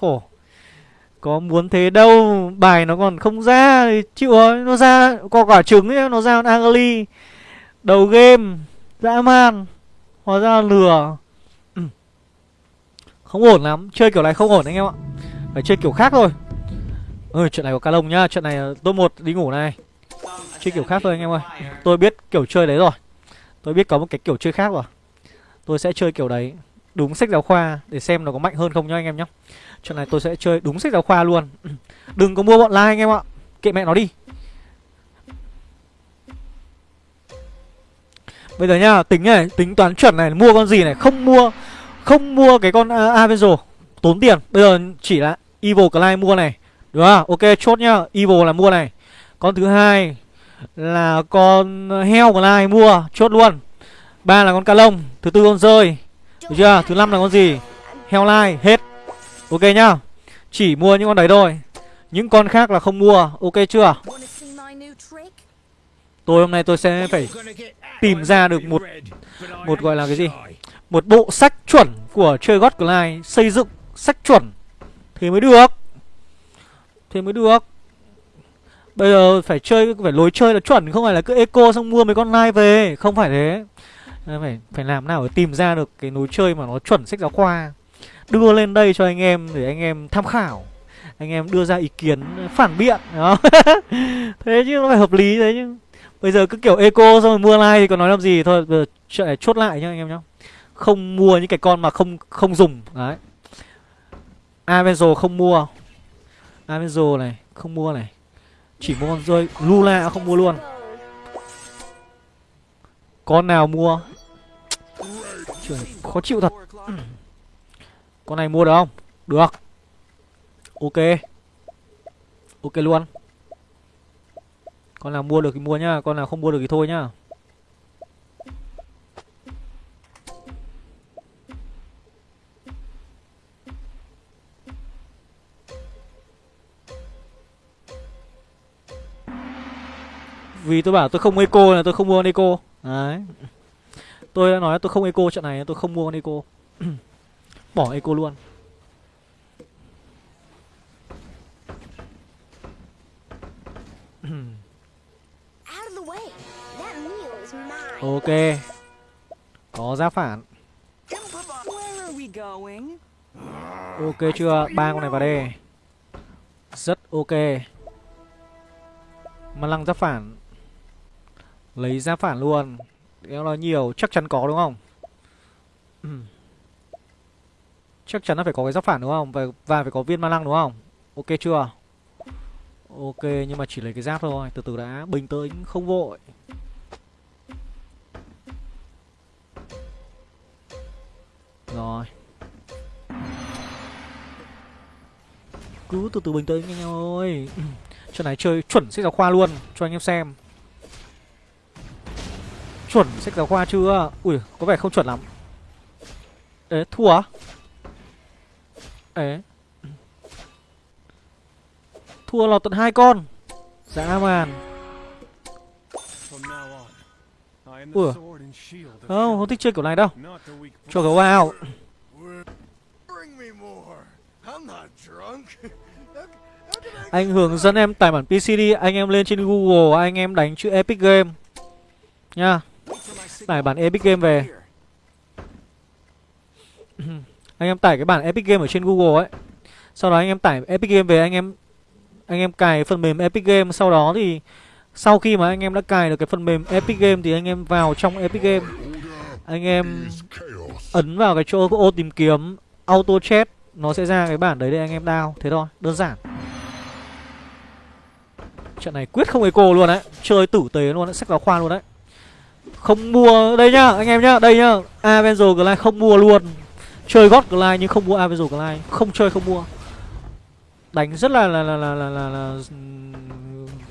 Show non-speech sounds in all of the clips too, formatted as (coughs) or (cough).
Khổ. Có muốn thế đâu, Bài nó còn không ra. Thì chịu rồi, Nó ra, có quả trứng ấy, Nó ra con Đầu game, Dã man. Hóa ra là lừa. Ừ. Không ổn lắm, Chơi kiểu này không ổn anh em ạ. Phải chơi kiểu khác thôi. Ơi chuyện này có cá lông nhá. Chuyện này ờ, tôi một đi ngủ này. Chơi kiểu khác thôi anh em ơi. Tôi biết kiểu chơi đấy rồi. Tôi biết có một cái kiểu chơi khác rồi. Tôi sẽ chơi kiểu đấy. Đúng sách giáo khoa Để xem nó có mạnh hơn không nhá anh em nhá. Trận này tôi sẽ chơi đúng sách giáo khoa luôn. (clears throat) Đừng có mua bọn like anh em ạ. Kệ mẹ nó đi. Bây giờ nhá Tính này Tính toán chuẩn này Mua con gì này Không mua Không mua cái con uh, Avenger Tốn tiền. Bây giờ chỉ là Evil Clive mua này. Đúng không? Ok chốt nhá Evil là mua này. Con thứ hai Là con heo Clive mua Chốt luôn. Ba là con ca lông Thứ tư con rơi. Được chưa? Thứ năm là con gì? Heo lai Hết. Ok nhá Chỉ mua những con đấy thôi Những con khác là không mua Ok chưa? Tôi hôm nay tôi sẽ phải tìm ra được một một gọi là cái gì? Một bộ sách chuẩn của chơi God Glide xây dựng sách chuẩn thì mới được. Thì mới được. Bây giờ phải chơi phải lối chơi là chuẩn không phải là cứ eco xong mua mấy con live về, không phải thế. Phải phải làm nào để tìm ra được cái lối chơi mà nó chuẩn sách giáo khoa. Đưa lên đây cho anh em để anh em tham khảo. Anh em đưa ra ý kiến phản biện, đó. (laughs) thế chứ nó phải hợp lý thế chứ. Bây giờ cứ kiểu eco xong rồi mua like thì còn nói làm gì? Thôi, Bây giờ chuyện này chốt lại nhá anh em nhá. Không mua những cái con mà không không dùng. Đấy. Avenzo không mua. Avenzo này, không mua này. Chỉ mua con rơi. Lula không mua luôn. Con nào mua? Chuyện khó chịu thật. Con này mua được không? Được. Ok. Ok luôn. Con nào mua được thì mua nhá, Con nào không mua được thì thôi nhá. Vì tôi bảo tôi không eco là tôi không mua con eco. Đấy. Tôi đã nói tôi không eco trận này tôi không mua con eco. (clears throat) Bỏ eco luôn. Ok. Có giáp phản. Ok chưa? Ba con này vào đây. Rất ok. Mà lăng giáp phản. Lấy giáp phản luôn. Nó là nhiều chắc chắn có đúng không Chắc chắn là phải có cái giáp phản đúng không? Và, và phải có viên ma lăng đúng không? Ok chưa? Ok nhưng mà chỉ lấy cái giáp thôi. Từ từ đã. Bình tĩnh không vội. Rồi. Cứ từ từ bình tĩnh anh em ơi. (clears throat) Trận này chơi chuẩn sách giáo khoa luôn Cho anh em xem. Chuẩn sách giáo khoa chưa? Ui có vẻ không chuẩn lắm. Ê thua à? Ê. Thua lọt tận hai con. Dã man. Ủa? Không, không thích chơi kiểu này đâu. Cho gấu vào Anh hướng dẫn em tải bản PC đi Anh em lên trên Google Anh em đánh chữ Epic Game. Nha. Tải bản Epic Game về. Anh em tải cái bản Epic Game ở trên Google ấy. Sau đó anh em tải Epic Game về Anh em anh em cài phần mềm Epic Game. Sau đó thì sau khi mà anh em đã cài được cái phần mềm Epic Game Thì anh em vào trong Epic Game. Anh em ấn vào cái chỗ ô tìm kiếm Auto chat. Nó sẽ ra cái bản đấy để anh em down Thế thôi, đơn giản. Trận này quyết không eco luôn đấy. Chơi tử tế luôn đấy, sách giáo khoa luôn đấy. Không mua, đây nhá, anh em nhá Đây nhá, Avenger Glide không mua luôn. Chơi gót Glide nhưng không mua Avenger Glide Không chơi không mua. Đánh rất là là là là, là, là, là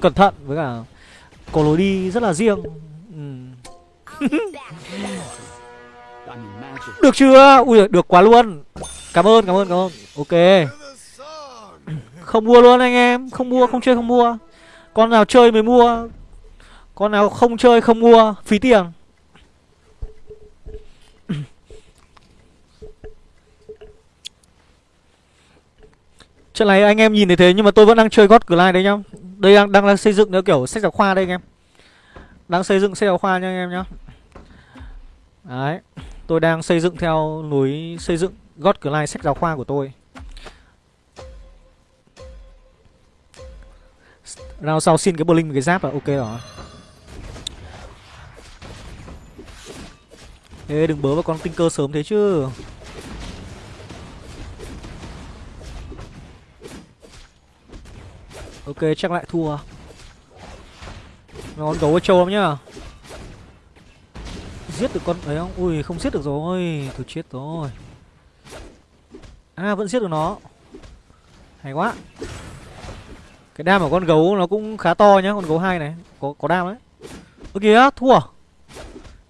cẩn thận với cả có lối đi rất là riêng. Ừ. (laughs) Được chưa? Ui được quá luôn. Cảm ơn, cảm ơn, cảm ơn. Ok. Không mua luôn anh em. Không mua, không chơi, không mua. Con nào chơi mới mua. Con nào không chơi, không mua. Phí tiền. Trận này anh em nhìn thấy thế nhưng mà tôi vẫn đang chơi God Glide đấy nhá. Đây đang, đang, đang xây dựng theo kiểu sách giáo khoa đây anh em. Đang xây dựng sách giáo khoa nha anh em nhá. Đấy Tôi đang xây dựng theo núi xây dựng God Glide sách giáo khoa của tôi. Rao sau xin cái Blink cái giáp là ok rồi. Ê đừng bớ vào con tinh cơ sớm thế chứ. Ok, chắc lại thua. Con gấu trâu lắm nhá. Giết được con ấy không? Ui, không giết được rồi. Tôi chết rồi. À vẫn giết được nó. Hay quá. Cái đam của con gấu nó cũng khá to nhá, Con gấu hai này. Có có đam đấy. Ơ kìa, thua.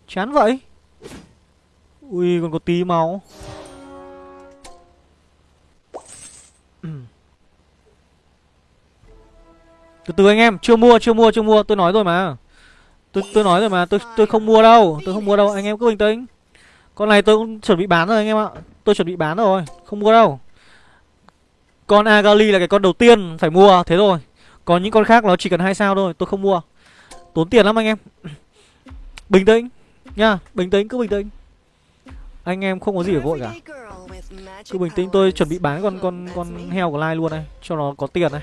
Chán vậy. Ui, còn có tí máu. Từ từ anh em, chưa mua, chưa mua, chưa mua, tôi nói rồi mà. Tôi tôi nói rồi mà, tôi tôi không mua đâu, tôi không mua đâu, anh em cứ bình tĩnh. Con này tôi cũng chuẩn bị bán rồi anh em ạ. Tôi chuẩn bị bán rồi, không mua đâu. Con Agali là cái con đầu tiên phải mua, thế rồi. Còn những con khác nó chỉ cần hai sao thôi, tôi không mua. Tốn tiền lắm anh em. (clears throat) Bình tĩnh nha, bình tĩnh cứ bình tĩnh. Anh em không có gì để vội cả. Cứ bình tĩnh tôi chuẩn bị bán con con con heo của Lai luôn này, cho nó có tiền này.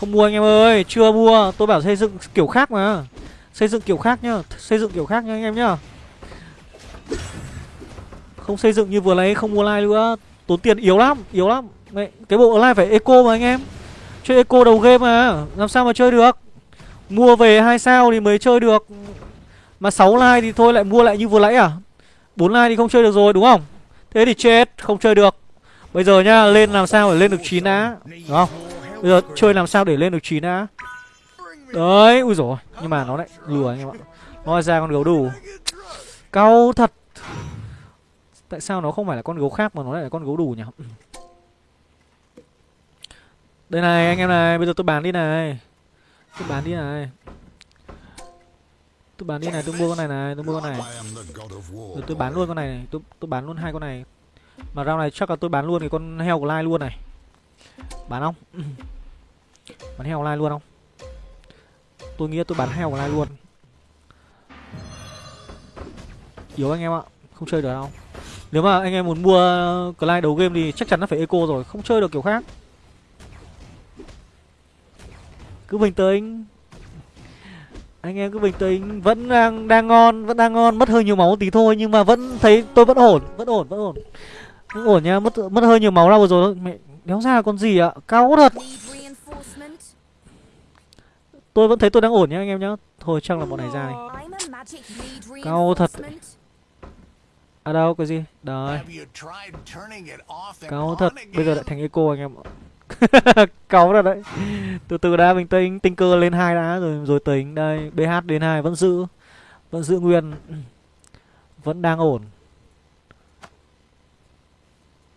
Không mua anh em ơi, chưa mua. Tôi bảo xây dựng kiểu khác mà. Xây dựng kiểu khác nhá, xây dựng kiểu khác nha anh em nhá. Không xây dựng như vừa nãy không mua like nữa. Tốn tiền yếu lắm, yếu lắm. Đấy, Cái bộ like phải eco mà anh em. Chơi eco đầu game mà, làm sao mà chơi được? Mua về hai sao thì mới chơi được. Mà 6 like thì thôi lại mua lại như vừa nãy à? 4 like thì không chơi được rồi đúng không? Thế thì chết, không chơi được. Bây giờ nhá, lên làm sao để lên được 9 á? Đúng không? Bây giờ chơi làm sao để lên được 9 đã Đấy, ui rồi Nhưng mà nó lại lừa anh em ạ. Nó ra con gấu đủ. Cao thật. Tại sao nó không phải là con gấu khác mà nó lại là con gấu đủ nhỉ? Đây này anh em này Bây giờ tôi bán đi này. Tôi bán đi này. Tôi bán đi này, tôi mua con này này, tôi mua con này. Rồi tôi bán luôn con này, này. Tôi, tôi bán luôn hai con này. Mà rau này chắc là tôi bán luôn cái con heo của Lai luôn này. Bán không? bán heo online luôn không? Tôi nghĩ tôi bán heo online luôn. Yếu anh em ạ, Không chơi được đâu. Nếu mà anh em muốn mua Clyde đầu game thì chắc chắn nó phải eco rồi, Không chơi được kiểu khác. Cứ bình tĩnh. Anh em cứ bình tĩnh, vẫn đang đang ngon, vẫn đang ngon, mất hơi nhiều máu tí thôi, nhưng mà vẫn thấy tôi vẫn ổn vẫn ổn vẫn ổn. Vẫn ổn nha, mất mất hơi nhiều máu ra vừa rồi thôi. Mẹ đéo ra con gì ạ? Cao thật. Tôi vẫn thấy tôi đang ổn nhá anh em nhá. Thôi chắc là bọn này ra này cao thật. À đâu cái gì? Đấy. Cao thật. Bây giờ lại thành eco anh em (laughs) cáu rồi đấy. Từ từ đã bình tĩnh tinh cơ lên hai đã rồi rồi tính. Đây bh đến hai vẫn giữ. Vẫn giữ nguyên. Vẫn đang ổn.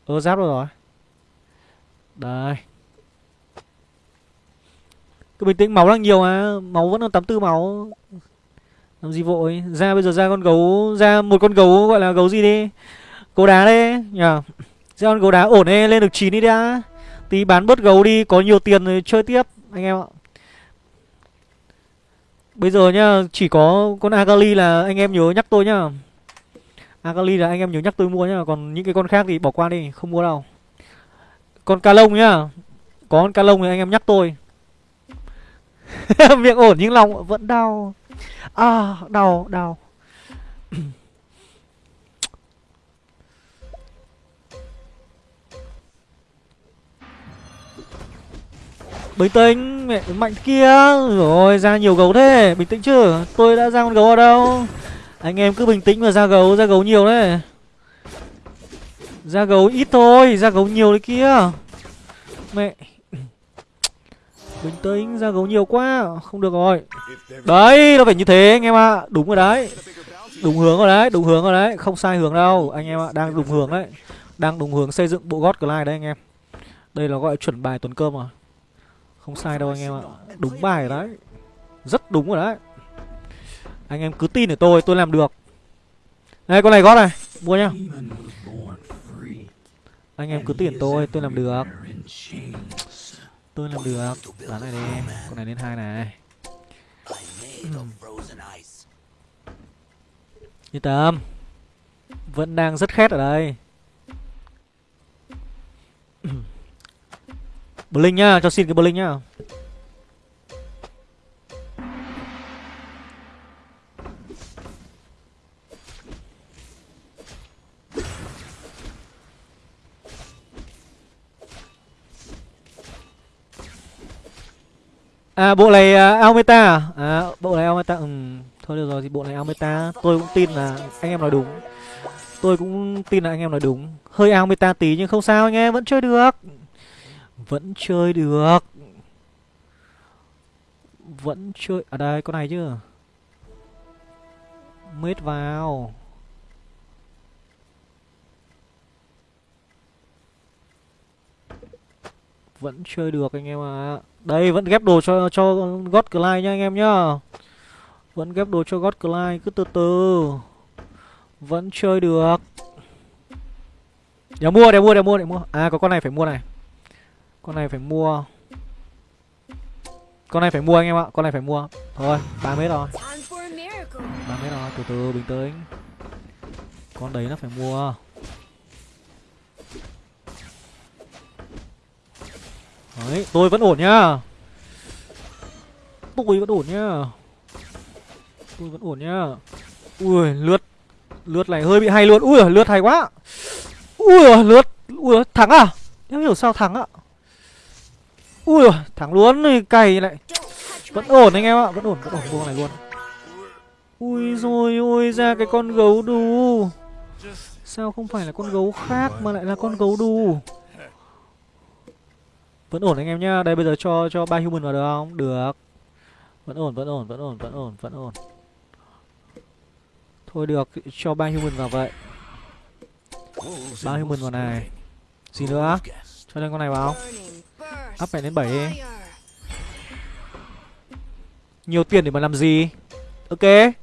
Ơ giáp rồi rồi đây. Cứ bình tĩnh, máu đang nhiều à máu vẫn còn tám tư máu. Làm gì vội? Ra bây giờ ra con gấu, ra một con gấu, gọi là gấu gì đi? Gấu đá đi nhờ. Ra con gấu đá ổn đi lên được chín đi đã. Tí bán bớt gấu đi, có nhiều tiền rồi chơi tiếp, anh em ạ. Bây giờ nhá, chỉ có con agali là anh em nhớ nhắc tôi nhá. Agali là anh em nhớ nhắc tôi mua nhá, còn những cái con khác thì bỏ qua đi, không mua đâu con ca lông nhá. Có con ca lông thì anh em nhắc tôi. (laughs) Miệng ổn nhưng lòng vẫn đau. À đau đau. (clears throat) Bình tĩnh, mẹ mạnh kia. Rồi, ra nhiều gấu thế. Bình tĩnh chứ. Tôi đã ra con gấu ở đâu? Anh em cứ bình tĩnh mà ra gấu ra gấu nhiều đấy ra gấu ít thôi ra gấu nhiều đấy kia. Mẹ. Bình tĩnh, ra gấu nhiều quá. Không được rồi. Đấy, nó phải như thế anh em ạ. À. Đúng rồi đấy. Đúng hướng rồi đấy, đúng hướng rồi đấy. Không sai hướng đâu, anh em ạ, à. đang đúng hướng đấy. Đang đúng hướng xây dựng bộ gót Glide đấy anh em. Đây là gọi chuẩn bài tuần cơm à Không sai đâu anh em ạ. À. Đúng bài đấy. Rất đúng rồi đấy. Anh em cứ tin ở tôi, tôi làm được. Đây con này gót này. Mua nhá. Anh em cứ tiền tôi Tôi làm được. Tôi làm được. Bán này đi. Con này lên hai này. Yên tâm Vẫn đang rất khét ở đây. (clears throat) Blink nhá, cho xin cái Blink nhá. À bộ này à, uh, Almeta à? à bộ này Almeta ừ thôi được rồi thì bộ này Almeta tôi cũng tin là anh em nói đúng. Tôi cũng tin là anh em nói đúng. Hơi Almeta tí nhưng không sao anh em vẫn chơi được. Vẫn chơi được. Vẫn chơi ở à đây con này chứ? Mết vào. Vẫn chơi được anh em ạ. À. đây vẫn ghép đồ cho cho God Clyde nha anh em nhá. Vẫn ghép đồ cho God Clyde cứ từ từ. Vẫn chơi được. Để mua để mua để mua để mua. À có con này phải mua này. Con này phải mua. Con này phải mua anh em ạ con này phải mua. Thôi ba mét rồi. Ba mét rồi từ từ bình tĩnh. Con đấy nó phải mua đấy, tôi vẫn ổn nhá. Tôi vẫn ổn nhá. Tôi vẫn ổn nhá. Ui, lướt lướt này hơi bị hay luôn. Ui, lướt hay quá. Ui, lướt, ui, thắng à? Em hiểu sao thắng ạ? Ui, thắng luôn rồi cày lại. Vẫn ổn anh em ạ, vẫn ổn vẫn ổn vuông này luôn. Ui rồi ôi, ra cái con gấu đù. Sao không phải là con gấu khác mà lại là con gấu đù? Vẫn ổn anh em nhá. Đây, bây giờ cho cho ba human vào được không? Được. Vẫn ổn vẫn ổn vẫn ổn vẫn ổn vẫn ổn. Thôi được, cho ba human vào vậy. Ba human vào này. Gì nữa? Cho lên con này vào. Up này đến 7 đi. Nhiều tiền để mà làm gì? Ok.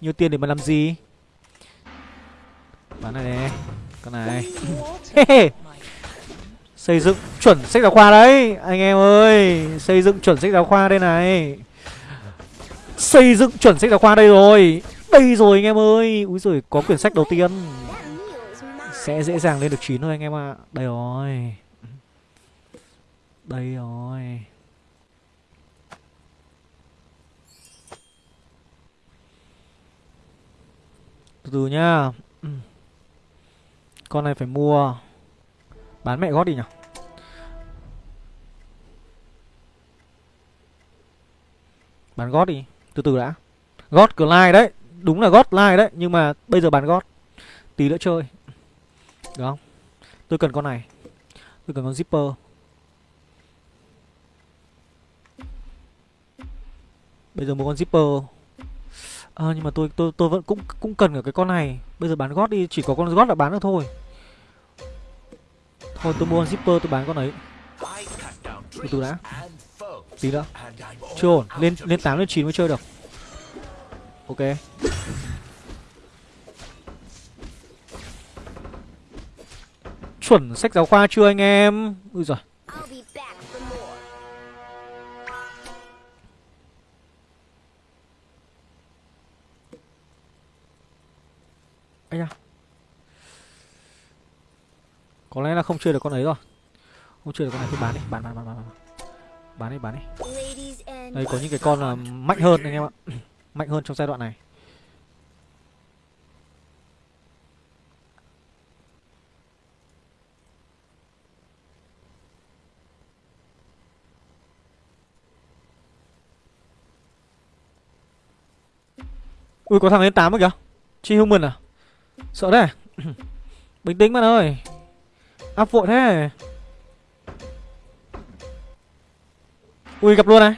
Nhiều tiền để mà làm gì? Bán này nè Con này. (laughs) Xây dựng chuẩn sách giáo khoa đấy, Anh em ơi. Xây dựng chuẩn sách giáo khoa đây này. Xây dựng chuẩn sách giáo khoa đây rồi. Đây rồi, anh em ơi. Úi rồi có quyển sách đầu tiên. Sẽ dễ dàng lên được 9 thôi, anh em ạ. À. Đây rồi. Đây rồi. Từ từ nhá. Con này phải mua. Bán mẹ gót đi nhở, Bán gót đi Từ từ đã. Gót Clyde đấy Đúng là gót line đấy Nhưng mà bây giờ bán gót. Tí nữa chơi. Được không? Tôi cần con này. Tôi cần con zipper. Bây giờ một con zipper. À, nhưng mà tôi tôi tôi vẫn cũng cũng cần ở cái con này. Bây giờ bán gót đi chỉ có con gót là bán được thôi thôi, tôi mua zipper tôi bán con ấy. Từ từ đã. Tí nữa. Chưa ổn. Lên lên tám, lên chín mới chơi được. Ok. Chuẩn sách giáo khoa chưa anh em? Ui giời. Ấy da có lẽ là không chơi được con ấy rồi. Không chơi được con này thì bán đi, bán bán bán bán bán. Đi bán đi. Đây, có những cái con là mạnh hơn anh em ạ. (clears throat) Mạnh hơn trong giai đoạn này. Ui, có thằng lên tám kìa. Chi human à? Sợ đấy (clears throat) Bình tĩnh bạn ơi. Áp vội thế. Ui, gặp luôn này.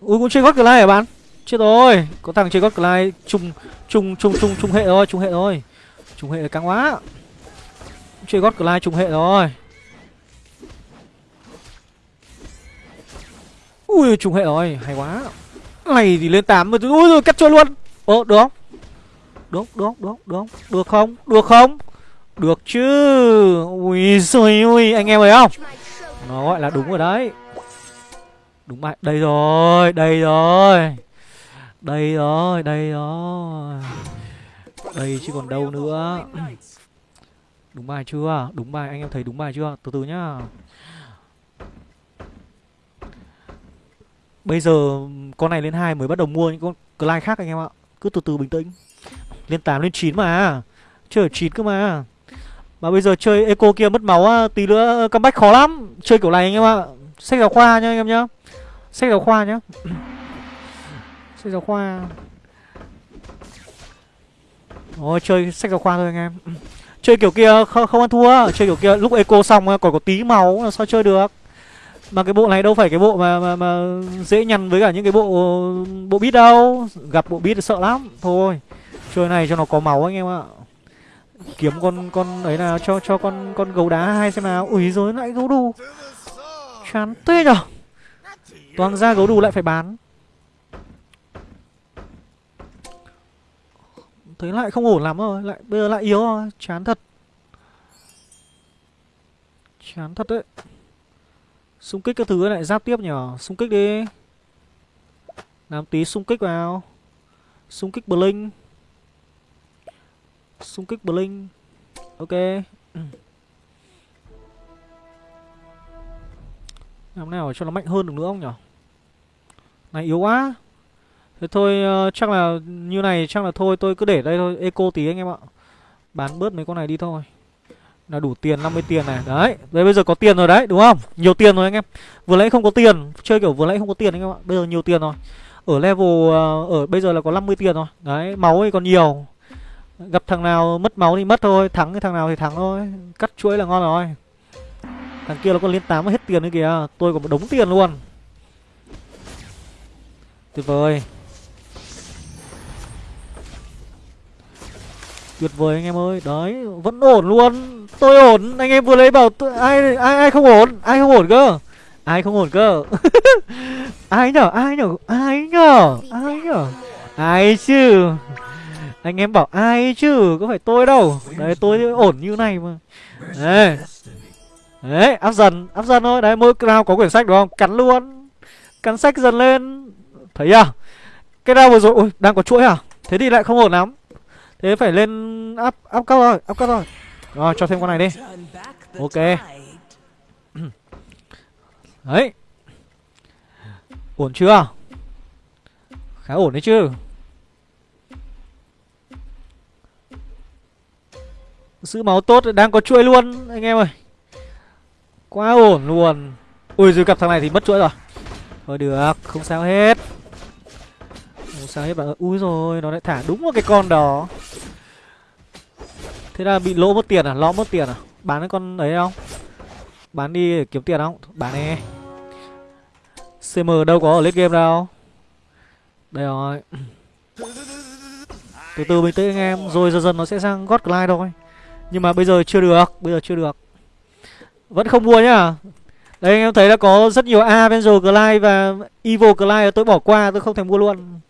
Ui, cũng chơi gót Glide hả bạn? Chết rồi, Có thằng chơi God lai chung chung chung chung chung hệ rồi Chung hệ rồi Chung hệ căng quá. Chơi God lai chung hệ rồi. Ui, trùng hệ rồi, Hay quá. Này thì lên 8 mà Ui, rồi cắt chơi luôn. Ồ được. Không được được được được. Được không? Được không? Được chứ. Ui rồi ui anh em thấy không? Nó gọi là đúng rồi đấy. Đúng bài đây rồi đây rồi. Đây rồi đây rồi. Đây chứ còn đâu nữa. Đúng bài chưa? Đúng bài, anh em thấy đúng bài chưa? Từ từ nhá. Bây giờ con này lên hai mới bắt đầu mua những con Clyde khác anh em ạ. Cứ từ từ bình tĩnh. Lên 8 lên 9 mà. Chơi 9 cơ mà mà bây giờ chơi eco kia mất máu á tí nữa ờ, comeback khó lắm. Chơi kiểu này anh em ạ. Sách giáo khoa nhá anh em nhá. Sách giáo khoa nhá. (clears throat) Sách giáo khoa. Ôi chơi sách giáo khoa thôi anh em. (clears throat) Chơi kiểu kia không, không ăn thua. Chơi kiểu kia lúc eco xong à, còn có tí máu sao chơi được? Mà cái bộ này đâu phải cái bộ mà mà, mà dễ nhằn với cả những cái bộ bộ bít đâu. Gặp bộ bít sợ lắm. Thôi Chơi này cho nó có máu anh em ạ. Kiếm con con ấy nào cho cho con con gấu đá hai xem nào. Ui rồi lại gấu đù. Chán tê nhở? Toàn ra gấu đù lại phải bán. Thấy lại không ổn lắm rồi, lại Bây giờ lại yếu rồi. Chán thật. Chán thật đấy. Xung kích các thứ lại giáp tiếp nhở? Xung kích đi. Làm tí xung kích vào. Xung kích Blink. Xung kích Blink. Ok. Làm nào cho nó mạnh hơn được nữa không nhở? Này yếu quá. Thế thôi uh, chắc là như này chắc là thôi tôi cứ để đây thôi. Eco tí anh em ạ. Bán bớt mấy con này đi thôi. Là đủ tiền 50 tiền này. Đấy Đấy bây giờ có tiền rồi đấy đúng không? Nhiều tiền rồi anh em. Vừa nãy không có tiền. Chơi kiểu vừa nãy không có tiền anh em ạ. Bây giờ nhiều tiền rồi. Ở level uh, Ở bây giờ là có 50 tiền rồi. Đấy máu thì còn nhiều. Gặp thằng nào mất máu thì mất thôi, Thắng cái thằng nào thì thắng thôi. Cắt chuỗi là ngon rồi. Thằng kia nó còn lên 8 hết tiền nữa kìa. Tôi còn một đống tiền luôn. Tuyệt vời. Tuyệt vời anh em ơi. Đấy, vẫn ổn luôn. Tôi ổn. Anh em vừa lấy bảo tôi ai ai ai không ổn? Ai không ổn cơ? Ai không ổn cơ? (laughs) Ai nhở? Ai nhở? Ai nhở? Ai nhở? Ai chứ? Anh em bảo ai chứ Có phải tôi đâu Đấy tôi ổn như này mà Đấy Đấy áp dần Áp dần thôi Đấy mỗi nào có quyển sách đúng không Cắn luôn Cắn sách dần lên Thấy à Cái round vừa rồi Ui đang có chuỗi à Thế thì lại không ổn lắm Thế phải lên áp áp cấp rồi, áp cấp rồi. Rồi cho thêm con này đi. Ok. Đấy. Ổn chưa? Khá ổn đấy chứ. Giữ máu tốt đang có chuỗi luôn anh em ơi. Quá ổn luôn. Ui rồi gặp thằng này thì mất chuỗi rồi. Thôi được, không sao hết. Không sao hết bạn ơi. Ui rồi, nó lại thả đúng vào cái con đó. Thế là bị lỗ mất tiền à? lỗ mất tiền à? Bán cái con ấy không? Bán đi để kiếm tiền không? Bán đi CM đâu có ở late game đâu Đây rồi Từ từ bình tĩnh anh em Rồi dần dần nó sẽ sang God Glide thôi nhưng mà bây giờ chưa được Bây giờ chưa được. Vẫn không mua nhá. Đây anh em thấy là có rất nhiều Avenger Glide và Evil Glide tôi bỏ qua tôi không thể mua luôn.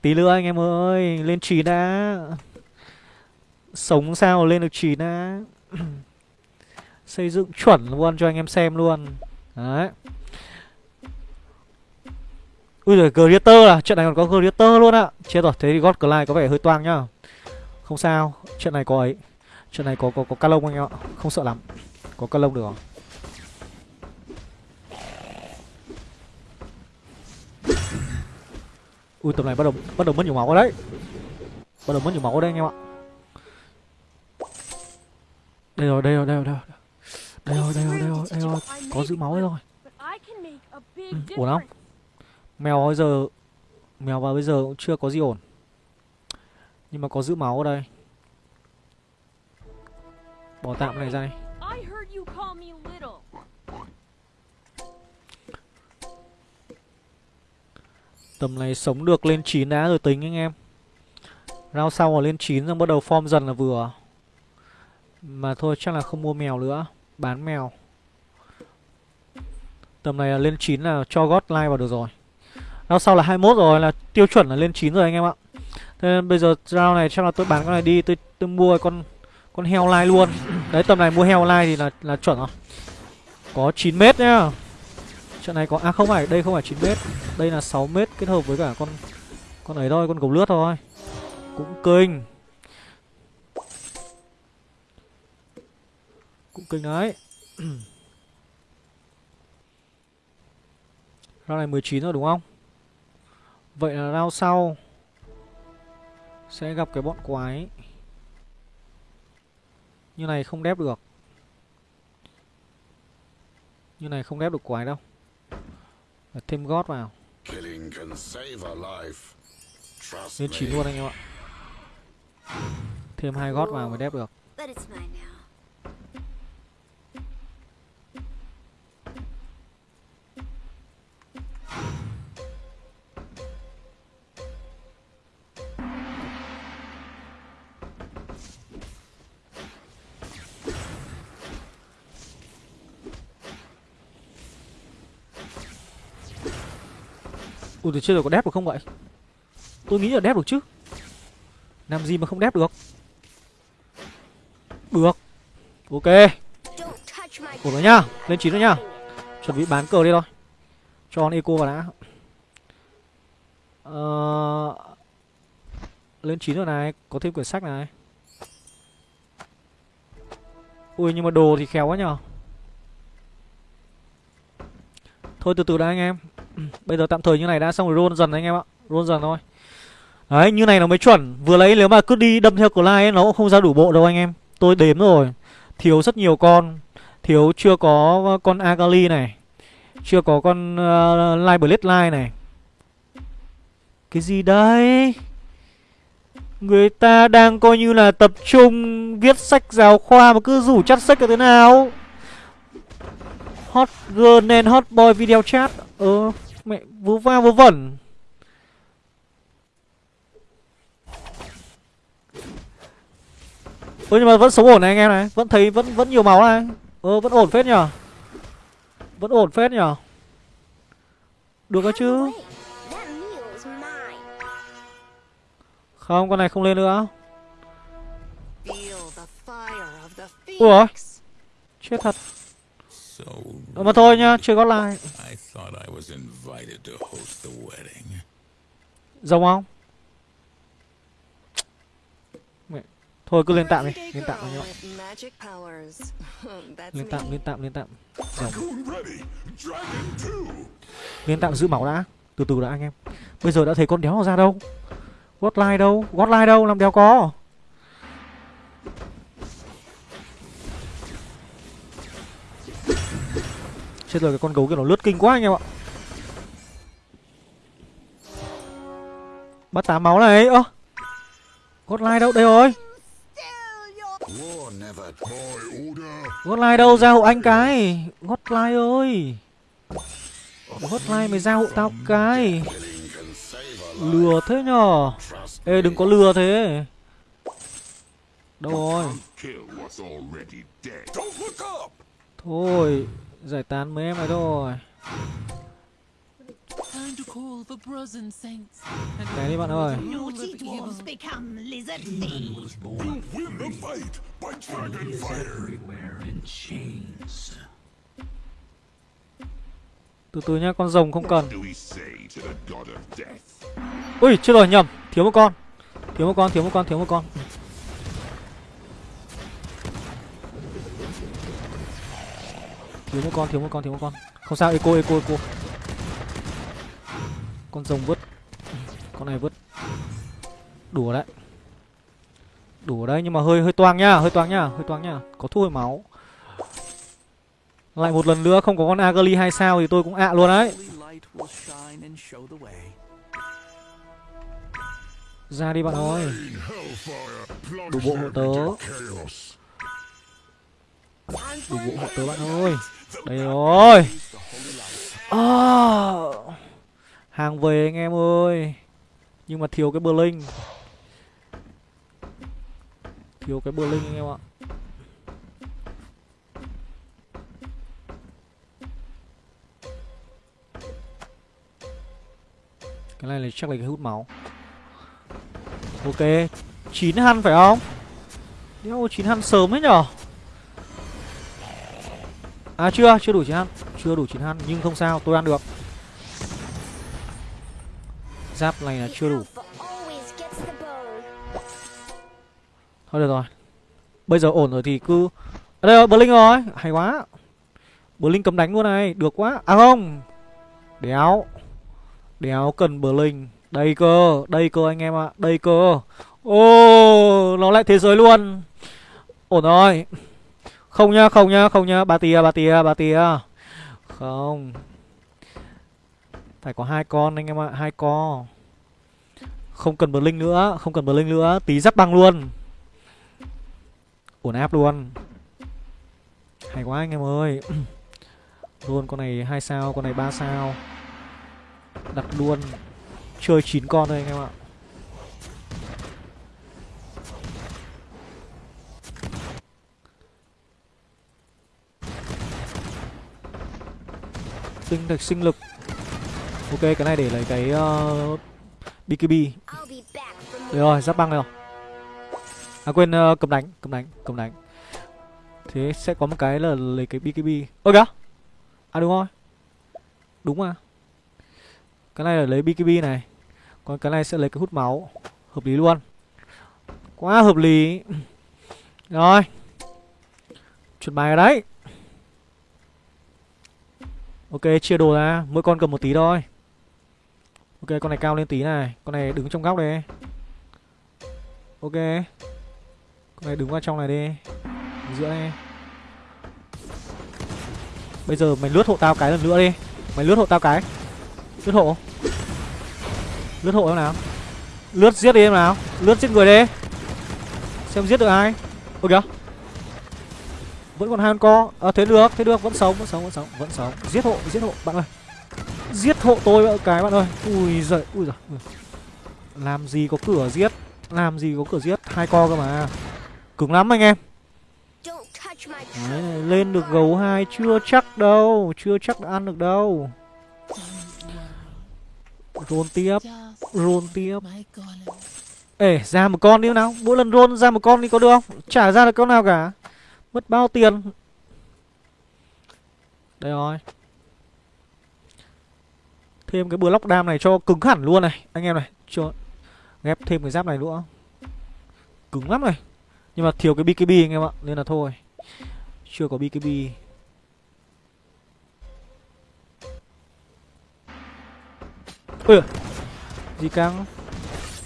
Tí nữa anh em ơi Lên trì đã. Sống sao lên được trì đã. (clears throat) Xây dựng chuẩn luôn cho anh em xem luôn. Đấy. Ui giời, Greater à? Trận này còn có Greater luôn ạ Chết rồi, thế thì God Clyde có vẻ hơi toang nhá. Không sao, trận này có ấy chuyện này có có có Calong anh em ạ Không sợ lắm Có Calong được không Ui tầm này bắt đầu bắt đầu mất nhiều máu rồi đấy Bắt đầu mất nhiều máu rồi đây anh em ạ đây rồi, đây rồi, đây rồi, đây rồi. Đây rồi, đây rồi, đây rồi, đây rồi. Có giữ máu rồi. Ừ, ổn không? Mèo bây giờ mèo vào bây giờ cũng chưa có gì ổn. Nhưng mà có giữ máu ở đây. Bỏ tạm này ra đi. Tầm này sống được lên 9 đã rồi tính anh em. Rao sau rồi lên 9 rồi bắt đầu form dần là vừa. Mà thôi chắc là không mua mèo nữa Bán mèo Tầm này là lên 9 là cho God Live vào được rồi နောက် sau là 21 rồi là tiêu chuẩn là lên 9 rồi anh em ạ Thế nên bây giờ round này chắc là tôi bán con này đi Tôi tôi mua con con heo lai luôn. Đấy tầm này mua heo lai thì là là chuẩn rồi. Có 9 mét nhá. Trận này có... À không phải, đây không phải 9 mét. Đây là 6 mét kết hợp với cả con Con ấy thôi, con gấu lướt thôi. Cũng kinh. Cũng kinh đấy. (clears throat) Round này 19 rồi đúng không? Vậy là round sau Sẽ gặp cái bọn quái. Như này không đép được. Như này không đép được quái đâu. Và Thêm gót vào. Lên 9 luôn anh em ạ. Thêm hai gót vào mới đép được Ui, từ chưa rồi có đép được không vậy? Tôi nghĩ là đép được chứ. Làm gì mà không đép được? Được. Ok. Ủa rồi nhá. Lên 9 rồi nhá. Chuẩn bị bán cờ đi thôi. Cho con eco vào đã. Ờ... Lên 9 rồi này. Có thêm quyển sách này. Ui, nhưng mà đồ thì khéo quá nhở Thôi, từ từ đã anh em. Bây giờ tạm thời như này đã xong rồi roll dần anh em ạ. Roll dần thôi. Đấy như này nó mới chuẩn. Vừa lấy nếu mà cứ đi đâm theo Clyde ấy Nó cũng không ra đủ bộ đâu anh em. Tôi đếm rồi. Thiếu rất nhiều con. Thiếu chưa có con Agali này. Chưa có con ờ, uh, Live Blade này. Cái gì đấy? Người ta đang coi như là tập trung Viết sách giáo khoa mà cứ rủ chắt sách là thế nào? Hot girl and hot boy video chat. Ờ. Mẹ vú va vú vẩn. Ôi nhưng mà vẫn sống ổn này anh em này. Vẫn thấy vẫn vẫn nhiều máu này. Ờ vẫn ổn phết nhở Vẫn ổn phết nhở Được cơ chứ. Không, con này không lên nữa. Ủa? Chết thật. Ờ, mà thôi nhá, chưa có lại. Giống không? Mẹ. Thôi cứ lên tạm đi, lên tạm đi (laughs) Lên tạm, lên tạm, lên tạm. Rồng. Lên tạm giữ máu đã. Từ từ đã anh em. Bây giờ đã thấy con đéo nào ra đâu. Gót lai đâu? Gót lai đâu? Làm đéo có. Chết rồi, cái con gấu kia nó lướt kinh quá anh em ạ. Bắt tám máu này, ơ. Gót lai đâu, đây rồi. Gót lai đâu, ra hộ anh cái. Gót lai ơi. Gót lai mày ra hộ tao cái. Lừa thế nhở? Ê, đừng có lừa thế. Đâu rồi? Thôi. Giải tán mấy em này thôi. Cái đi bạn ơi. Từ từ nhá, con rồng không cần. Ui, chưa rồi nhầm. Thiếu một con. Thiếu một con, thiếu một con, thiếu một con thiếu một con, thiếu một con, thiếu một con. Không sao, eco eco eco. Con rồng vứt. Con này vứt. Đủ đấy. Đủ đấy, nhưng mà hơi hơi toang nhá hơi toang nhá hơi toang nhá có thu hồi máu. Lại một lần nữa, không có con agali hai sao thì tôi cũng ạ luôn đấy. Ra đi bạn ơi. Đủ bộ hộ tớ. Đủ bộ hộ tớ bạn ơi đây rồi à, ờ. Hàng về anh em ơi. Nhưng mà thiếu cái bờ linh Thiếu cái bờ linh anh em ạ. Cái này là chắc là cái hút máu. Ok. 9 hăn phải không? Đéo 9 hăn sớm ấy nhở? À chưa, chưa đủ 9 hăn Chưa đủ 9 hăn, nhưng không sao, tôi ăn được. Giáp này là chưa đủ. Thôi được rồi. Bây giờ ổn rồi thì cứ à đây rồi, Blink rồi, hay quá. Blink cấm đánh luôn này, được quá. À không. Đéo. Đéo cần Blink Đây cơ, đây cơ anh em ạ, à. đây cơ. Ô, oh, nó lại thế giới luôn. Ổn rồi. Không nhá, không nhá, không nhá. Ba tia, ba tia, ba tia. Không. Phải có hai con anh em ạ, hai con Không cần Blink nữa, không cần Blink nữa. Tí giáp băng luôn. Ổn áp luôn. Hay quá anh em ơi. (clears throat) Luôn con này hai sao, con này ba sao. Đặt luôn. Chơi 9 con thôi anh em ạ. Tinh thạch sinh lực. Ok cái này để lấy cái uh, BKB Được rồi giáp băng rồi. À quên uh, cầm đánh Cầm đánh Cầm đánh. Thế sẽ có một cái là lấy cái BKB Ơ kìa. À đúng rồi. Đúng mà. Cái này là lấy BKB này. Còn cái này sẽ lấy cái hút máu. Hợp lý luôn. Quá hợp lý. Rồi. Chuẩn bài đấy Ok, chia đồ ra. Mỗi con cầm một tí thôi. Ok, con này cao lên tí này. Con này đứng trong góc đây. Ok. Con này đứng vào trong này đi. Giữa đây. Bây giờ mày lướt hộ tao cái lần nữa đi. Mày lướt hộ tao cái. Lướt hộ. Lướt hộ em nào. Lướt giết đi em nào. Lướt giết người đi. Xem giết được ai. Ôi kìa vẫn còn hai con co. À, thế được thế được. Vẫn sống vẫn sống vẫn sống vẫn sống. Giết hộ giết hộ. Bạn ơi. Giết hộ tôi cái bạn ơi. Ui giời ui giời. Ừ. Làm gì có cửa giết? Làm gì có cửa giết? Hai co cơ mà. Cứng lắm anh em. Đấy, lên được gấu hai chưa chắc đâu. Chưa chắc đã ăn được đâu. Rôn tiếp rôn tiếp. Ê ra một con đi nào. Mỗi lần rôn ra một con đi có được không? Chả ra được con nào cả. Mất bao tiền? Đây rồi. Thêm cái block đam này cho cứng hẳn luôn này. Anh em này, cho Ghép thêm cái giáp này nữa. Cứng lắm này. Nhưng mà thiếu cái BKB anh em ạ, Nên là thôi. Chưa có BKB Ui Gì càng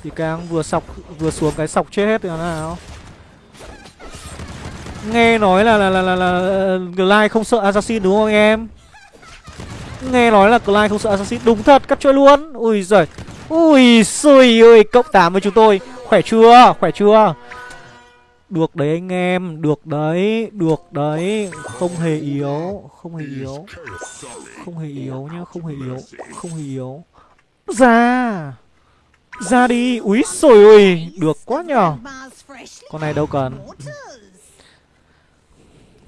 Gì càng vừa sọc, Vừa xuống cái sọc chết hết rồi nào. Nghe nói là là là là, là, ờ, Glide không sợ Assassin đúng không anh em? Nghe nói là Glide không sợ Assassin. Đúng thật, cắt chơi luôn. Ui giời. Ui xui ơi, cộng 8 với chúng tôi. Khỏe chưa, khỏe chưa? Được đấy anh em, được đấy Được đấy, không hề yếu Không hề yếu. Không hề yếu nhá, không hề yếu Không hề yếu. Ra. Ra đi, úi xồi ơi Được quá nhờ. Con này đâu cần.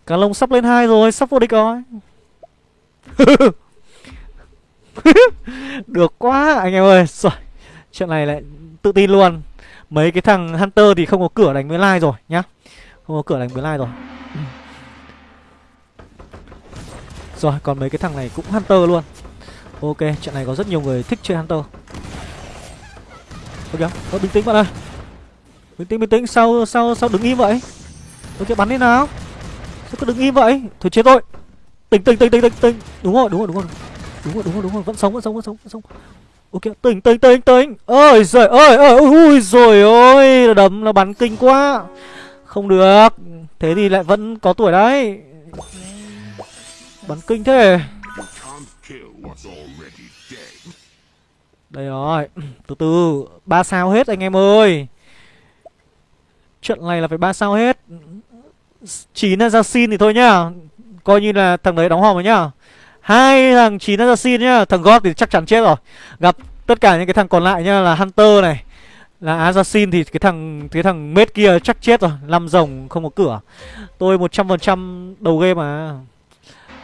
Cá lông sắp lên hai rồi, sắp vô địch rồi. (laughs) Được quá anh em ơi. Rồi, chuyện này lại tự tin luôn. Mấy cái thằng Hunter thì không có cửa đánh với Lai rồi nhá. Không có cửa đánh với Lai rồi. Rồi, còn mấy cái thằng này cũng Hunter luôn. Ok, chuyện này có rất nhiều người thích chơi Hunter. Ok, thôi bình tĩnh bạn ơi. Bình tĩnh, bình tĩnh, sao, sao, sao đứng im vậy? Ok, bắn đi nào. Sao cứ đứng im vậy? Thôi chết rồi. Tỉnh tỉnh tỉnh tỉnh tỉnh tỉnh. Đúng rồi, đúng rồi, đúng rồi. Đúng rồi, đúng rồi, đúng rồi, vẫn sống, vẫn sống, vẫn sống, vẫn sống. Ok, tỉnh tỉnh tỉnh tỉnh. Ơi giời ơi, ơi ui rồi ôi, đấm là bắn kinh quá. Không được. Thế thì lại vẫn có tuổi đấy. Bắn kinh thế. Đây rồi, từ từ, ba sao hết anh em ơi. Trận này là phải ba sao hết chín assassin thì thôi nhá. Coi như là thằng đấy đóng hòm rồi nhá. Hai thằng chín assassin nhá. Thằng god thì chắc chắn chết rồi. Gặp tất cả những cái thằng còn lại nhá là hunter này là assassin thì cái thằng cái thằng mết kia chắc chết rồi. Năm rồng không có cửa. Tôi một trăm phần trăm đầu game mà.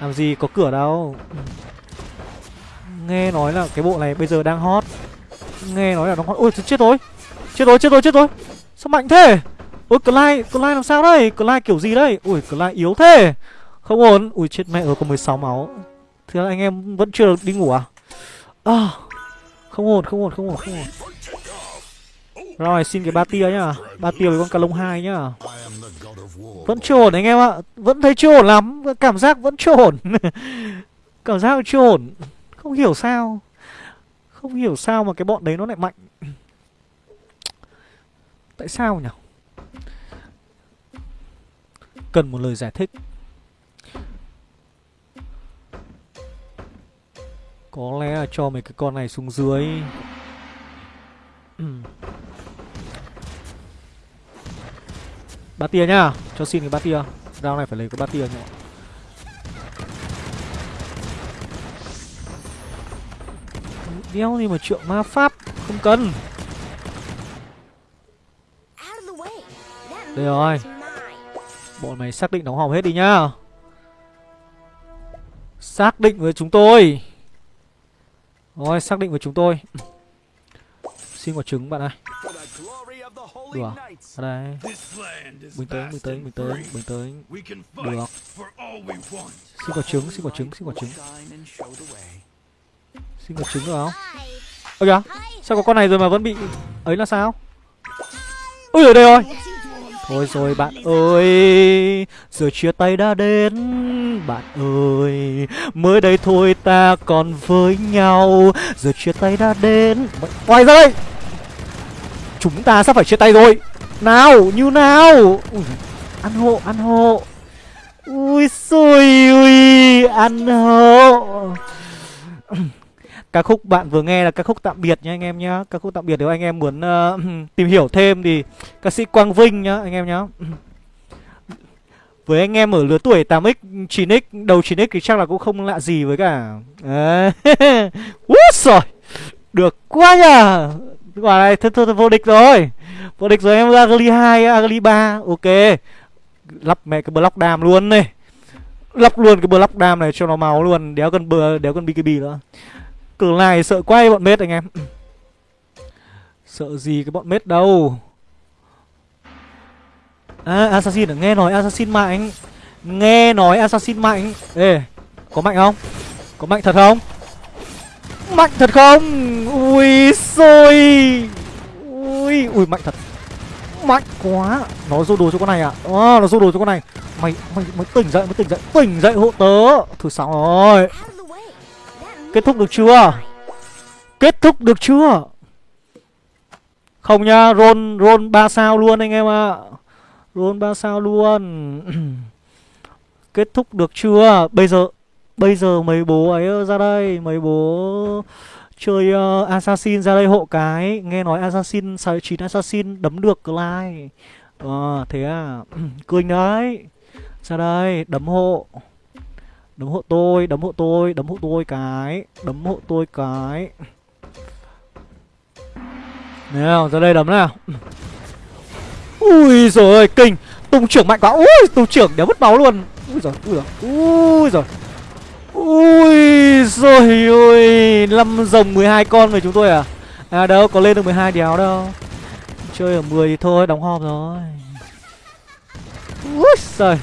Làm gì có cửa đâu. Nghe nói là cái bộ này bây giờ đang hot. Nghe nói là nó hot. Ôi chết rồi. Chết rồi, chết rồi, chết rồi. Sao mạnh thế? Ôi Clyde, Clyde làm sao đây? Clyde kiểu gì đây? Ui Clyde yếu thế. Không ổn. Ui chết mẹ rồi có 16 máu. Thế là anh em vẫn chưa được đi ngủ à? À Không ổn, không ổn, không ổn, không ổn. Rồi xin cái ba tia nhá. Ba tia với con cà lông hai nhá. Vẫn chưa ổn anh em ạ. Vẫn thấy chưa ổn lắm. Cảm giác vẫn chưa ổn. (laughs) Cảm giác chưa ổn. Không hiểu sao. Không hiểu sao mà cái bọn đấy nó lại mạnh. Tại sao nhỉ Cần một lời giải thích. Có lẽ là cho mấy cái con này xuống dưới. Ba tia nhá Cho xin cái ba tia. Round này phải lấy cái ba tia nhá. Đeo gì mà trượng ma pháp Không cần. Đây rồi Bọn mày xác định đóng hòm hết đi nhá. Xác định với chúng tôi. Rồi xác định với chúng tôi. (clears throat) Xin quả trứng bạn ơi. Được à? Ở đây. Bình tĩnh, bình tĩnh, bình tĩnh, bình tĩnh. Được. Xin quả trứng, xin quả trứng, xin quả trứng. Xin quả trứng được không? Ơ kìa Sao có con này rồi mà vẫn bị Ấy là sao? Ui ở đây rồi. Thôi rồi bạn ơi Giờ chia tay đã đến. Bạn ơi Mới đây thôi ta còn với nhau. Giờ chia tay đã đến. Quay ra đây. Chúng ta sắp phải chia tay rồi. Nào như nào? Ui, Ăn hộ ăn hộ. Ui xui ui Ăn hộ. Ca khúc bạn vừa nghe là ca khúc tạm biệt nha anh em nhá. Ca khúc tạm biệt nếu anh em muốn uh, (clears throat) tìm hiểu thêm thì Ca sĩ Quang Vinh nhá anh em nhá. Với anh em ở lứa tuổi 8x, 9x, đầu 9x thì chắc là cũng không lạ gì với cả (laughs) Út rồi Được quá nhờ. Quả này thật thật vô địch rồi. Vô địch rồi em Agli 2, Agli 3 Ok. Lắp mẹ cái block đam luôn này. Lắp luôn cái block đam này cho nó máu luôn Đéo cần bờ, đéo cần BKB nữa. Cử này sợ quay bọn mết anh em. Ừ. Sợ gì cái bọn mết đâu? À Assassin à? nghe nói Assassin mạnh Nghe nói Assassin mạnh Ê Có mạnh không? Có mạnh thật không? Mạnh thật không? Ui xôi. Ui Ui mạnh thật. Mạnh quá. Nó dô đồ cho con này à? À, Nó dô đồ cho con này. Mày mày mày tỉnh dậy mới tỉnh dậy. Tỉnh dậy hộ tớ. Thứ sáu rồi. Kết thúc được chưa? Kết thúc được chưa? Không nhá Roll roll 3 sao luôn anh em ạ. À. Roll 3 sao luôn. (clears throat) Kết thúc được chưa? Bây giờ Bây giờ mấy bố ấy ờ, ra đây Mấy bố chơi uh, Assassin ra đây hộ cái. Nghe nói Assassin 9 Assassin đấm được like. Ờ thế à? (clears throat) Cười đấy. Ra đây đấm hộ. Đấm hộ tôi, đấm hộ tôi, đấm hộ tôi cái Đấm hộ tôi cái. Nào, ra đây đấm nào. Ui rồi ơi, kinh. Tung trưởng mạnh quá, ui, tung trưởng đéo mất máu luôn. Ui rồi, ui rồi, ui rồi Ui rồi ôi 5 rồng 12 con về chúng tôi à? À đâu, có lên được 12 đéo đâu. Chơi ở 10 thì thôi, đóng hòm rồi. Ui giời.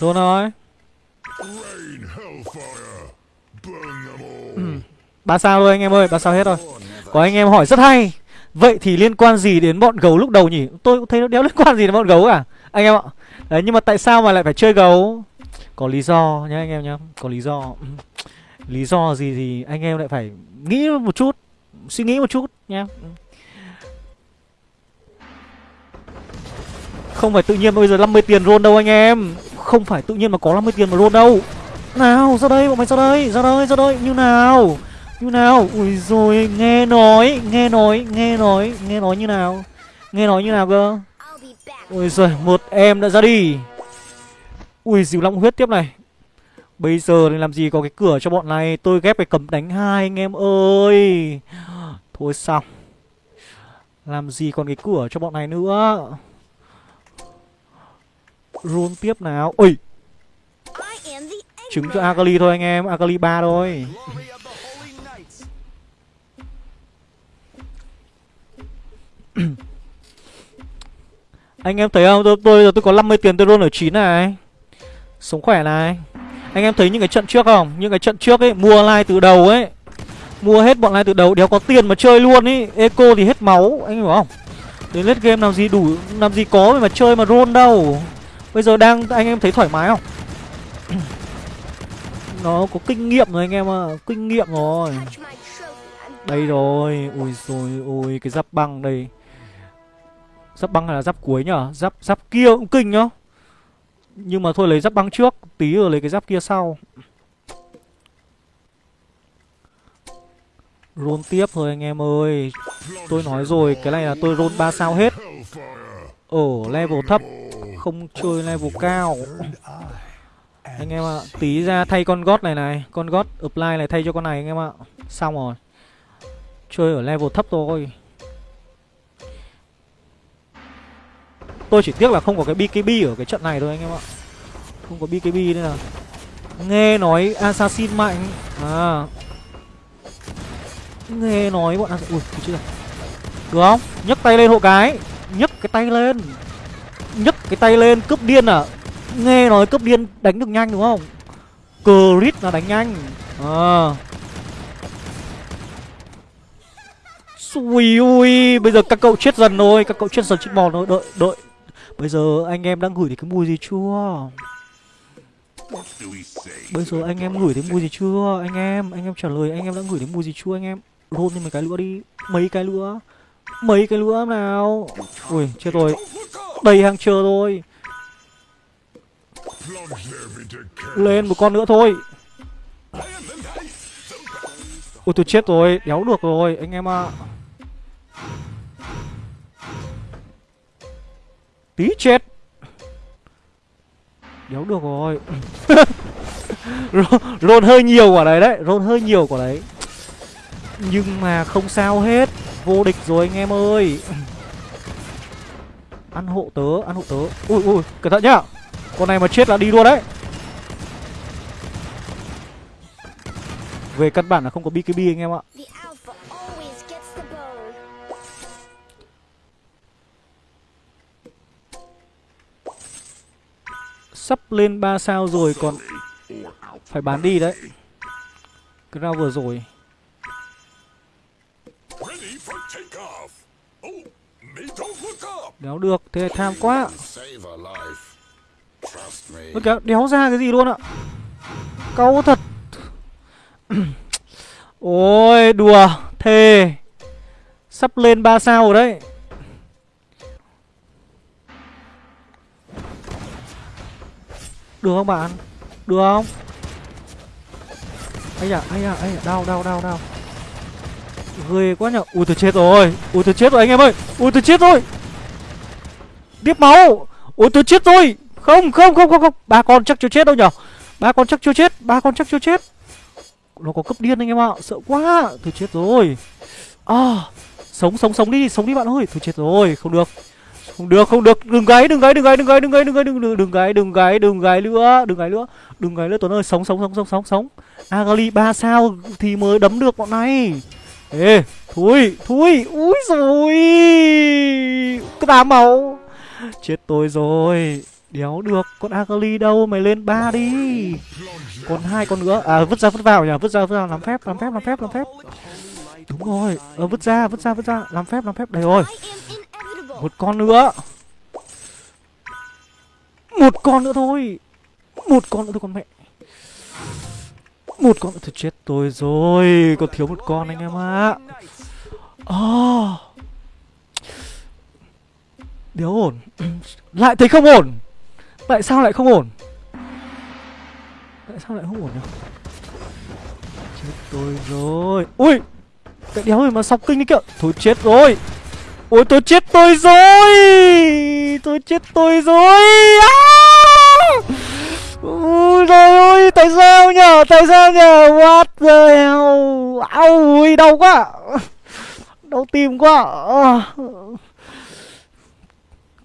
Luôn rồi ừ. Ba sao thôi anh em ơi, ba sao hết rồi. Có anh em hỏi rất hay. Vậy thì liên quan gì đến bọn gấu lúc đầu nhỉ? Tôi cũng thấy nó đéo liên quan gì đến bọn gấu cả. Anh em ạ. Đấy nhưng mà tại sao mà lại phải chơi gấu? Có lý do nhá anh em nhá. Có lý do Lý do gì thì anh em lại phải nghĩ một chút Suy nghĩ một chút nha Không phải tự nhiên bây giờ 50 tiền roll đâu anh em. Không phải tự nhiên mà có 50 tiền mà roll đâu. Nào ra đây bọn mày ra đây Ra đây ra đây. Như nào? Như nào? Ui rồi nghe nói Nghe nói nghe nói Nghe nói như nào? Nghe nói như nào cơ? Ui giời một em đã ra đi. Ui dìu long huyết tiếp này Bây giờ thì làm gì có cái cửa cho bọn này? Tôi ghép cái cầm đánh hai anh em ơi. Thôi xong. Làm gì còn cái cửa cho bọn này nữa? Run tiếp nào. Ôi! Trứng cho Akali thôi anh em. Akali 3 thôi. Anh em thấy không? Tôi, tôi giờ tôi có 50 tiền tôi luôn ở 9 này. Sống khỏe này. Anh em thấy những cái trận trước không? Những cái trận trước ấy, Mua like từ đầu ấy. Mua hết bọn like từ đầu, Đéo có tiền mà chơi luôn ý. Eco thì hết máu, Anh hiểu không? Đến lết game làm gì đủ, Làm gì có mà chơi mà roll đâu. Bây giờ đang, anh em thấy thoải mái không? (clears throat) Nó có kinh nghiệm rồi anh em ạ à. Kinh nghiệm rồi. Đây rồi, Ui rồi ui cái giáp băng đây. Giáp băng hay là giáp cuối nhở? Giáp giáp kia cũng kinh nhá nhưng mà thôi lấy giáp băng trước Tí rồi lấy cái giáp kia sau. Roll tiếp thôi anh em ơi. Tôi nói rồi Cái này là tôi roll 3 sao hết. Ở level thấp Không chơi level cao. Anh em ạ à, Tí ra thay con gót này này. Con gót apply này thay cho con này anh em ạ. À. Xong rồi. Chơi ở level thấp thôi. Tôi chỉ tiếc là không có cái BKB ở cái trận này thôi anh em ạ. Không có BKB nên là Nghe nói Assassin mạnh. À. Nghe nói bọn Assassin Ui chưa Được không? Nhấc tay lên hộ cái. Nhấc cái tay lên. Nhấc cái tay lên, cướp điên à. Nghe nói cướp điên đánh được nhanh đúng không? Crit là đánh nhanh. À. Ui ui, Bây giờ các cậu chết dần rồi Các cậu chết dần chết bò rồi Đợi đợi. Bây giờ anh em đang gửi thì cái mùi gì chưa? Bây giờ anh em gửi thấy mùi gì chưa, Anh em? Anh em trả lời, anh em đã gửi thấy mùi gì chưa, anh em? Rôn thêm mấy cái nữa đi. Mấy cái nữa Mấy cái nữa nào? Ui, chết rồi. Đầy hàng chờ rồi. Lên một con nữa thôi. Ui, tôi chết rồi. Đéo được rồi, anh em ạ. à. Tí chết. Đéo được rồi. (laughs) Rôn hơi nhiều quả đấy đấy Rôn hơi nhiều quả đấy. Nhưng mà không sao hết. Vô địch rồi anh em ơi. (laughs) Ăn hộ tớ, Ăn hộ tớ. Ui ui, cẩn thận nhá. Con này mà chết là đi luôn đấy. Về căn bản là không có BKB anh em ạ. Sắp lên 3 sao rồi còn Phải bán đi đấy. Cái vừa rồi. Đéo được, thế tham quá. Ôi kìa, đéo ra cái gì luôn ạ? Câu thật. (clears throat) Ôi, đùa, thề. Sắp lên 3 sao rồi đấy. Được không bạn? Được không? Ây da, ây da, ây da, đau, đau, đau, đau. Ghê quá nhở. Ui tôi chết rồi. Ui tôi chết rồi anh em ơi. Ui tôi chết rồi. Tiếp máu. Ui tôi chết rồi. Không không không không không. Ba con chắc chưa chết đâu nhở. Ba con chắc chưa chết. Ba con chắc chưa chết. Nó có cấp điên anh em ạ. Sợ quá. Tôi chết rồi. À Sống sống sống đi Sống đi bạn ơi. Tôi chết rồi. Không được không được không được. Đừng gáy đừng gáy đừng gáy đừng gáy đừng gáy đừng gáy, đừng đừng đừng gáy đừng gáy đừng gáy nữa, đừng gáy nữa. Đừng gáy nữa, tuấn ơi, sống sống sống sống sống sống. Agali ba sao thì mới đấm được bọn này. Ê, thui thui, úi rồi cái tám máu chết tôi rồi. Đéo được con agali đâu, mày lên ba đi. Còn hai con nữa. À vứt ra, vứt vào nhỉ? Vứt ra vứt ra làm phép làm phép làm phép làm phép. Đúng rồi. Ờ vứt ra vứt ra vứt ra. Làm phép làm phép. Đây rồi một con nữa. Một con nữa thôi. Một con nữa thôi con mẹ. Một con nữa thôi, chết tôi rồi. Còn thiếu một con anh em ạ. Ờ. À. oh. Đéo ổn. (clears throat) Lại thấy không ổn? Tại sao lại không ổn? Tại sao lại không ổn nhỉ? Chết tôi rồi. Ui Cái đéo rồi mà sọc kinh đấy kìa. Thôi chết rồi. Ôi, tôi chết tôi rồi! Tôi chết tôi rồi! À! Ôi, trời ơi, Tại sao nhở? Tại sao nhở? What the hell? Au, ui, đau quá! Đau tim quá! À.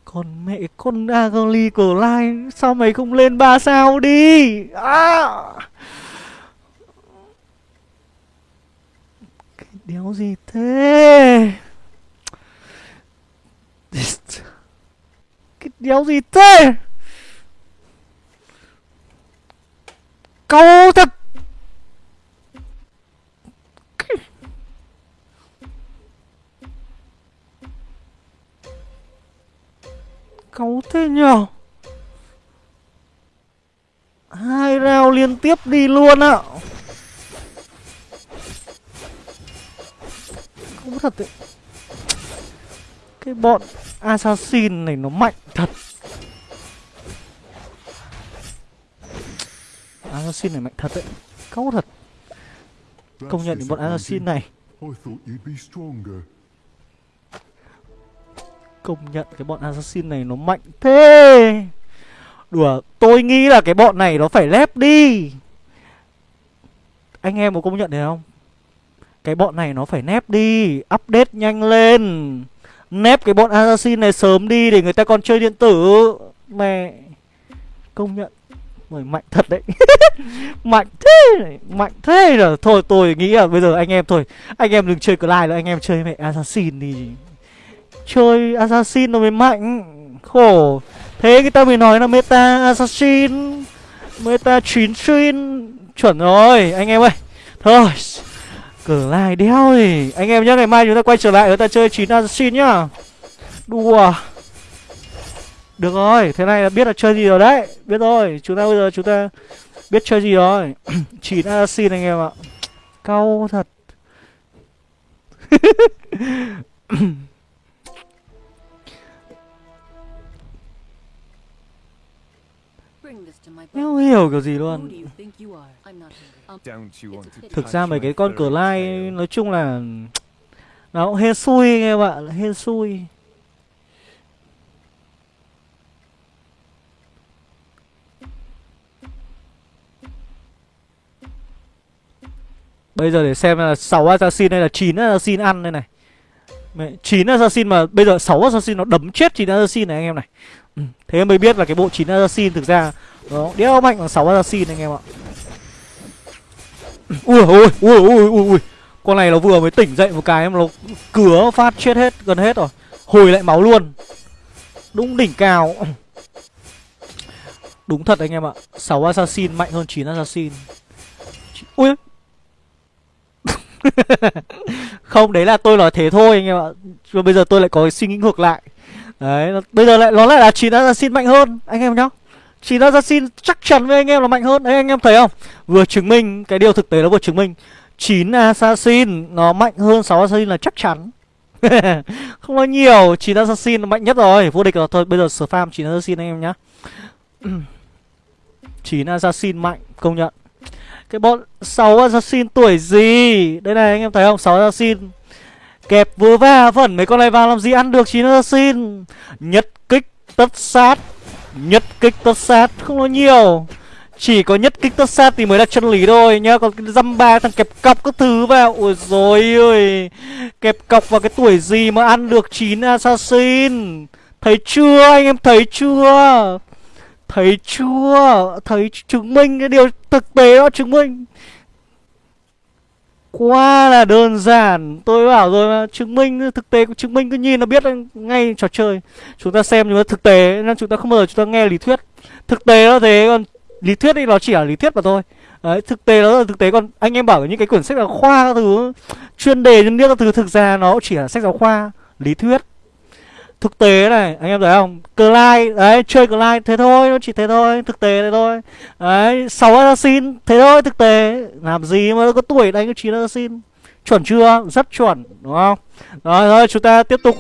Còn mẹ con Agali Lai, Sao mày không lên 3 sao đi? À. Cái đéo gì thế? Cái đéo gì thế Câu thật Câu thế nhở Hai rào liên tiếp đi luôn ạ Câu thật đấy bọn Assassin này nó mạnh thật. Assassin này mạnh thật đấy. Cáu thật. Công nhận bọn Assassin này. Công nhận cái bọn assassin này nó mạnh thế. Đùa, Tôi nghĩ là cái bọn này nó phải lép đi. Anh em có công nhận được không? Cái bọn này nó phải nép đi, Update nhanh lên. Nép cái bọn assassin này sớm đi Để người ta còn chơi điện tử. Mẹ, Công nhận. Mày mạnh thật đấy. (laughs) Mạnh thế Mạnh thế rồi Thôi, tôi nghĩ là bây giờ anh em thôi. Anh em đừng chơi Clyde nữa, Anh em chơi mẹ Assassin đi. Chơi assassin nó mới mạnh. Khổ. Thế người ta mới nói là meta assassin, meta chín xuyên chuẩn rồi, anh em ơi. Thôi cờ lai đeo thì anh em nhá ngày mai chúng ta quay trở lại chúng ta chơi chín assassin nhá. Đùa. Được rồi thế này là biết là chơi gì rồi đấy. Biết rồi chúng ta bây giờ chúng ta biết chơi gì rồi. (clears throat) Chín assassin anh em ạ. Cau thật. (coughs) Không hiểu kiểu gì luôn Thực ra mấy cái con cờ lai Nói chung là Nó cũng hên xui anh em ạ Hên xui. Bây giờ để xem là 6 assassin hay là 9 assassin ăn đây này. Mẹ, 9 assassin mà bây giờ 6 assassin nó đấm chết 9 assassin này anh em này. Ừ, Thế mới biết là cái bộ 9 assassin thực ra đó, đéo mạnh bằng 6 assassin anh em ạ Ui ui ui ui ui ui Con này nó vừa mới tỉnh dậy một cái em nó cứa phát chết hết, gần hết rồi. Hồi lại máu luôn. Đúng đỉnh cao. Đúng thật anh em ạ. 6 assassin, mạnh hơn 9 assassin. Ui. (laughs) Không, đấy là tôi nói thế thôi anh em ạ. Và bây giờ tôi lại có cái suy nghĩ ngược lại. Đấy Bây giờ lại nó lại là 9 assassin mạnh hơn, Anh em nhá chỉ ra chắc chắn với anh em là mạnh hơn. Đấy anh em thấy không? Vừa chứng minh, Cái điều thực tế nó vừa chứng minh. 9 Assassin Nó mạnh hơn 6 Assassin là chắc chắn. (laughs) Không nói nhiều 9 Assassin nó mạnh nhất rồi. Vô địch rồi Thôi, bây giờ spam 9 Assassin anh em nhá. (clears throat) 9 Assassin mạnh, Công nhận. Cái bọn 6 Assassin tuổi gì? Đây này, anh em thấy không? 6 Assassin Kẹp vừa va vẩn mấy con này vào làm gì? Ăn được 9 Assassin Nhất kích tất sát. Nhất kích tất sát, không nói nhiều. Chỉ có nhất kích tất sát thì mới là chân lý thôi nhá. Còn cái dăm ba thằng kẹp cọc các thứ vào Ôi rồi ơi Kẹp cọc vào cái tuổi gì mà ăn được 9 assassin? Thấy chưa, anh em thấy chưa? Thấy chưa? Thấy chứng minh cái điều thực tế đó, chứng minh. Quá là đơn giản. Tôi bảo rồi mà Chứng minh Thực tế chứng minh cứ nhìn là biết ngay trò chơi. Chúng ta xem nhưng mà thực tế Nên chúng ta không bao giờ chúng ta nghe lý thuyết. Thực tế nó thế Còn lý thuyết thì nó chỉ là lý thuyết mà thôi. Đấy, thực tế nó là thực tế. Còn anh em bảo những cái quyển sách giáo khoa các thứ chuyên đề nhân biết các thứ thực ra nó chỉ là sách giáo khoa lý thuyết thực tế này, anh em thấy không? Clyde, đấy, chơi Clyde thế thôi, nó chỉ thế thôi, thực tế thế thôi. Đấy, sáu assassin, thế thôi, thực tế. Làm gì mà có tuổi đánh cái chín assassin? Chuẩn chưa? Rất chuẩn, đúng không? Rồi rồi, chúng ta tiếp tục